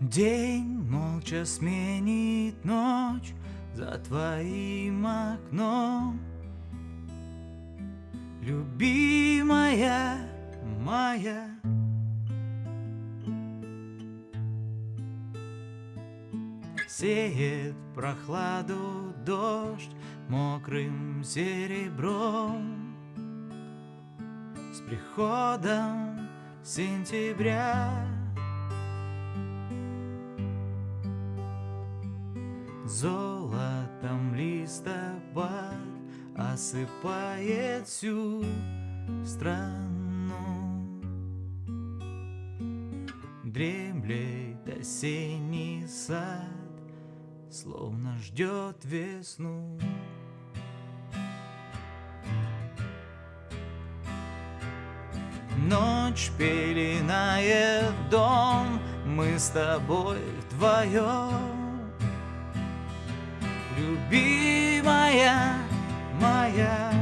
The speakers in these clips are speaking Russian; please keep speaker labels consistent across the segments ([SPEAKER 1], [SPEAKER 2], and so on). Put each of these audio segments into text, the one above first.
[SPEAKER 1] День молча сменит ночь за твоим окном. Любимая моя. Сеет прохладу дождь мокрым серебром. С приходом сентября Золотом листопад осыпает всю страну. Дремлет осенний сад, словно ждет весну. Ночь пеленает дом, мы с тобой вдвоем Любимая моя.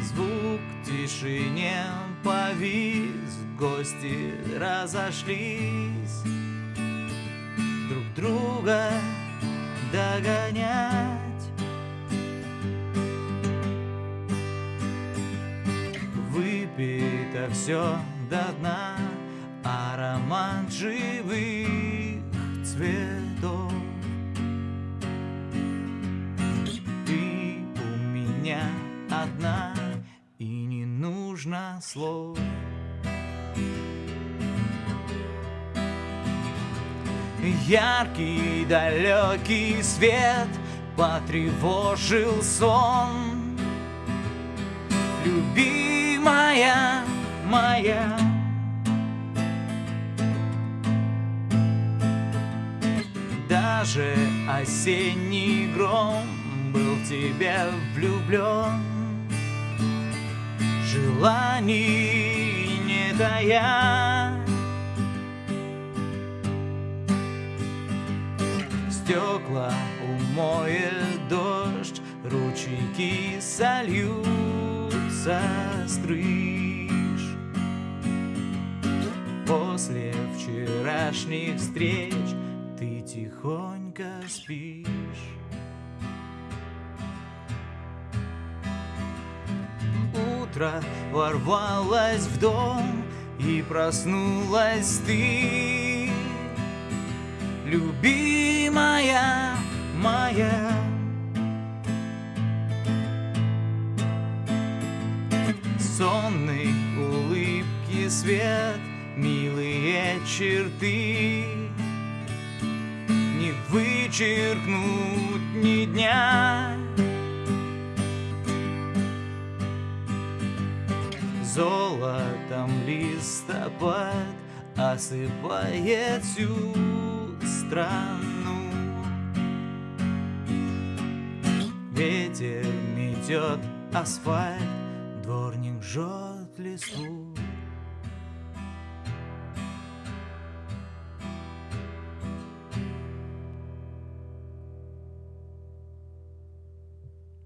[SPEAKER 1] Звук тишине повис, гости разошлись. Друг друга догонять. Выпито все до дна Аромат живых. цветов одна И не нужно слов. Яркий далекий свет потревожил сон. Любимая моя Даже осенний гром был в тебя влюблен Желаний не тая. Стекла умоет дождь Ручейки сольются стриж После вчерашних встреч Ты тихонько спишь Утро ворвалось в дом И проснулась ты. Любимая моя. Сонной улыбки свет Милые черты. Не вычеркнуть ни дня Золотом листопад Осыпает всю страну. Ветер метет асфальт Дворник жжет листву